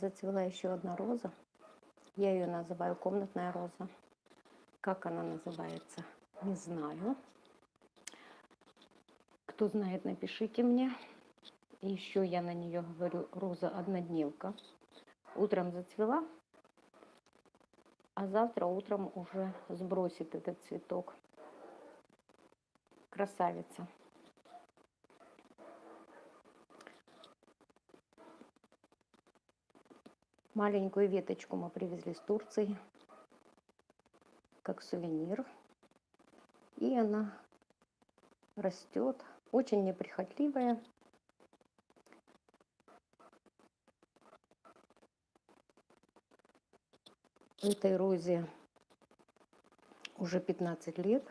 зацвела еще одна роза. Я ее называю комнатная роза. Как она называется, не знаю. Кто знает, напишите мне. Еще я на нее говорю роза однодневка. Утром зацвела, а завтра утром уже сбросит этот цветок. Красавица. Маленькую веточку мы привезли с Турции, как сувенир. И она растет, очень неприхотливая. Этой розе уже 15 лет.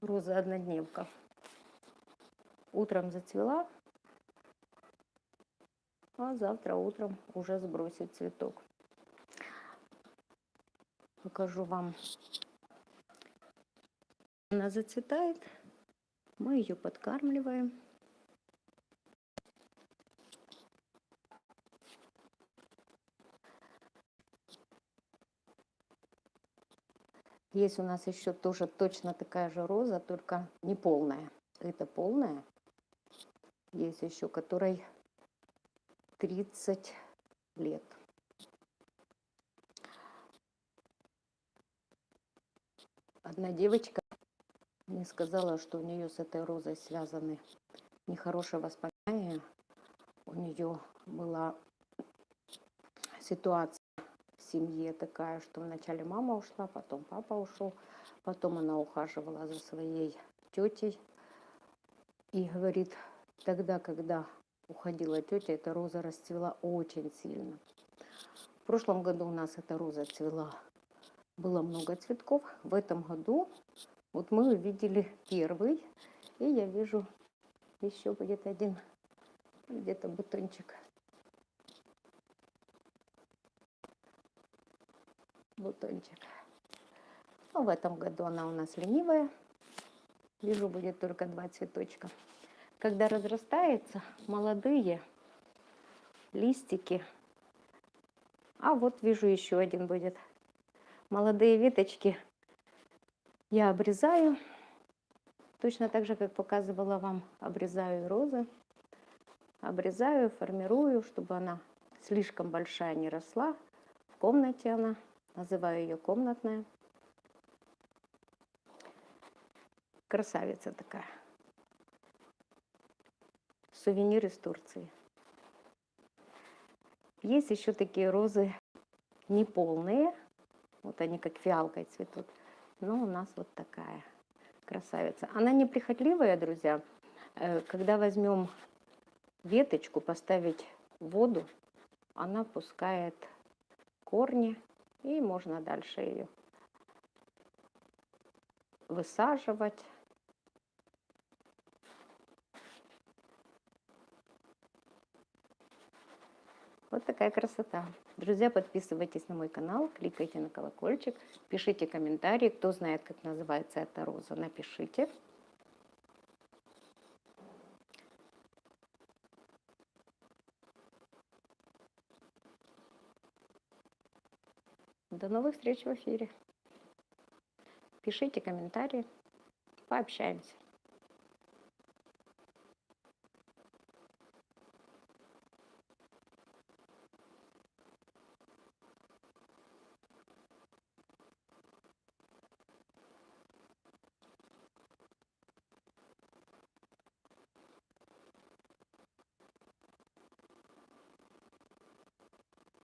Роза однодневка. Утром зацвела, а завтра утром уже сбросит цветок. Покажу вам. Она зацветает, мы ее подкармливаем. Есть у нас еще тоже точно такая же роза, только не полная. Это полная. Есть еще, которой 30 лет. Одна девочка мне сказала, что у нее с этой розой связаны нехорошие воспоминания. У нее была ситуация в семье такая, что вначале мама ушла, потом папа ушел, потом она ухаживала за своей тетей и говорит, тогда, когда уходила тетя, эта роза расцвела очень сильно. В прошлом году у нас эта роза цвела, было много цветков. В этом году вот мы увидели первый, и я вижу еще будет один где-то бутончик. Бутончик. Но в этом году она у нас ленивая. Вижу, будет только два цветочка когда разрастается, молодые листики. А вот вижу еще один будет. Молодые веточки я обрезаю. Точно так же, как показывала вам, обрезаю розы. Обрезаю, формирую, чтобы она слишком большая не росла. В комнате она, называю ее комнатная. Красавица такая сувенир из Турции. Есть еще такие розы неполные, вот они как фиалкой цветут, но у нас вот такая красавица. Она неприхотливая, друзья. Э, когда возьмем веточку, поставить в воду, она пускает корни, и можно дальше ее высаживать. Вот такая красота. Друзья, подписывайтесь на мой канал, кликайте на колокольчик, пишите комментарии. Кто знает, как называется эта роза, напишите. До новых встреч в эфире. Пишите комментарии, пообщаемся.